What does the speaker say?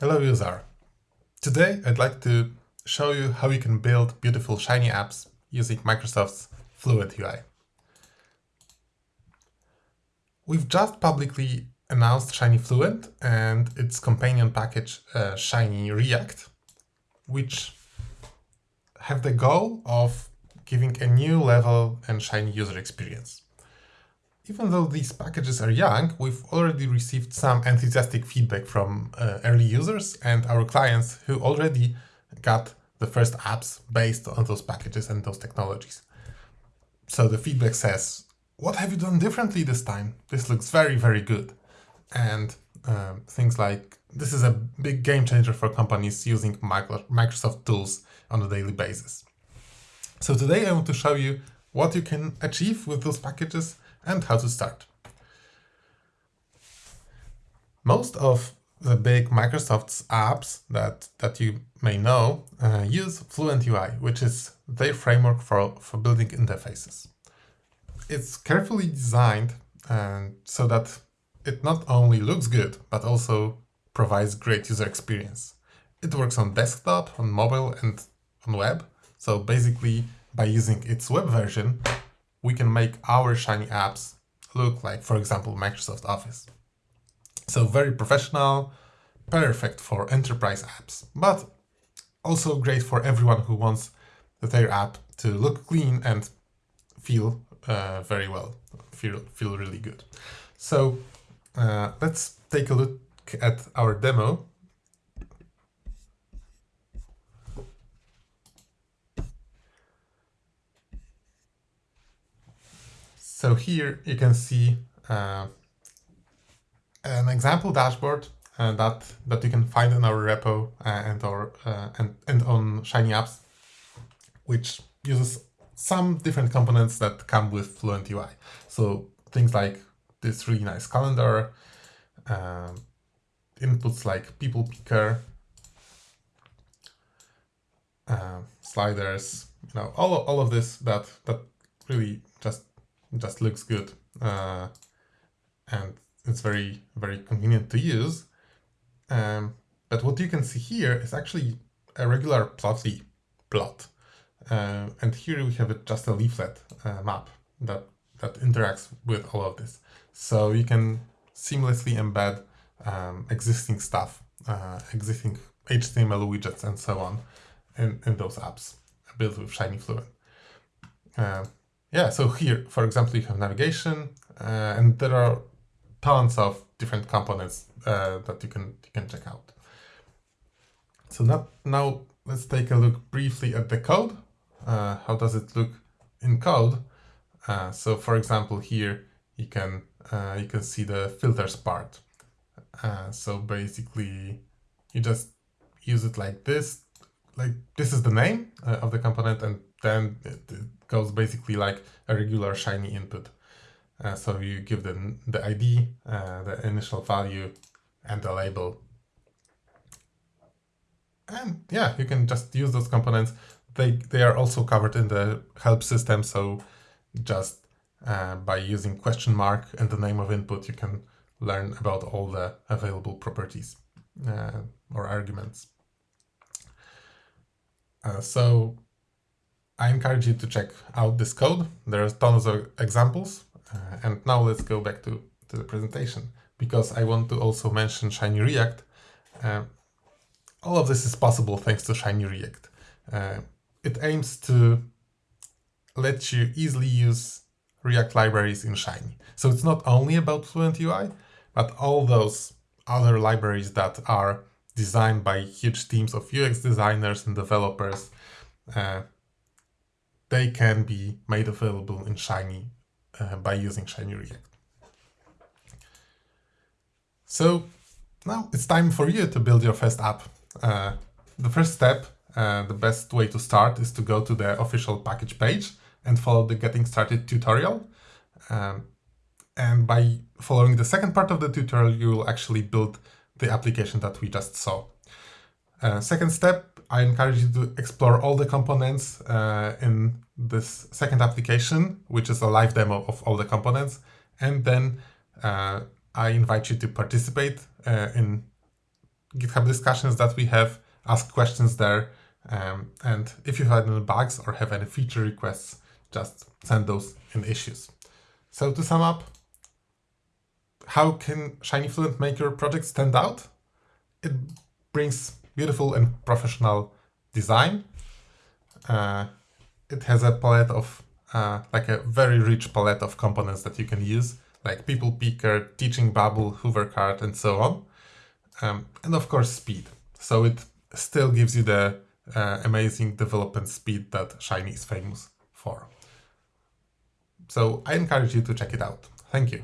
Hello user! Today I'd like to show you how you can build beautiful Shiny apps using Microsoft's Fluent UI. We've just publicly announced Shiny Fluent and its companion package uh, Shiny React, which have the goal of giving a new level and Shiny user experience. Even though these packages are young, we've already received some enthusiastic feedback from uh, early users and our clients who already got the first apps based on those packages and those technologies. So the feedback says, what have you done differently this time? This looks very, very good. And um, things like, this is a big game changer for companies using Microsoft tools on a daily basis. So today I want to show you what you can achieve with those packages and how to start. Most of the big Microsoft's apps that, that you may know uh, use Fluent UI, which is their framework for, for building interfaces. It's carefully designed and so that it not only looks good, but also provides great user experience. It works on desktop, on mobile, and on web. So basically, by using its web version, we can make our Shiny apps look like, for example, Microsoft Office. So very professional, perfect for enterprise apps, but also great for everyone who wants their app to look clean and feel uh, very well, feel, feel really good. So uh, let's take a look at our demo So here you can see uh, an example dashboard uh, that that you can find in our repo uh, and or uh, and and on Shiny Apps, which uses some different components that come with Fluent UI. So things like this really nice calendar, um, inputs like people picker, uh, sliders, you know, all all of this that that really just just looks good uh, and it's very, very convenient to use. Um, but what you can see here is actually a regular plotly plot. Uh, and here we have just a leaflet uh, map that, that interacts with all of this. So you can seamlessly embed um, existing stuff, uh, existing HTML widgets and so on in, in those apps built with Shiny Fluent. Yeah, so here, for example, you have navigation, uh, and there are tons of different components uh, that you can you can check out. So now, now let's take a look briefly at the code. Uh, how does it look in code? Uh, so for example, here you can uh, you can see the filters part. Uh, so basically, you just use it like this. Like this is the name of the component, and then it, goes basically like a regular Shiny input. Uh, so you give the, the ID, uh, the initial value, and the label. And yeah, you can just use those components. They, they are also covered in the help system, so just uh, by using question mark and the name of input, you can learn about all the available properties uh, or arguments. Uh, so I encourage you to check out this code. There are tons of examples. Uh, and now let's go back to, to the presentation because I want to also mention Shiny React. Uh, all of this is possible thanks to Shiny React. Uh, it aims to let you easily use React libraries in Shiny. So it's not only about Fluent UI, but all those other libraries that are designed by huge teams of UX designers and developers uh, they can be made available in Shiny uh, by using Shiny React. So now it's time for you to build your first app. Uh, the first step, uh, the best way to start is to go to the official package page and follow the getting started tutorial. Um, and by following the second part of the tutorial, you will actually build the application that we just saw. Uh, second step, I encourage you to explore all the components uh, in this second application, which is a live demo of all the components. And then uh, I invite you to participate uh, in GitHub discussions that we have, ask questions there. Um, and if you have any bugs or have any feature requests, just send those in issues. So to sum up, how can Shiny Fluent make your project stand out? It brings beautiful and professional design. Uh, it has a palette of, uh, like a very rich palette of components that you can use, like People Picker, Teaching Bubble, Hoover Card, and so on. Um, and of course, speed. So it still gives you the uh, amazing development speed that Shiny is famous for. So I encourage you to check it out. Thank you.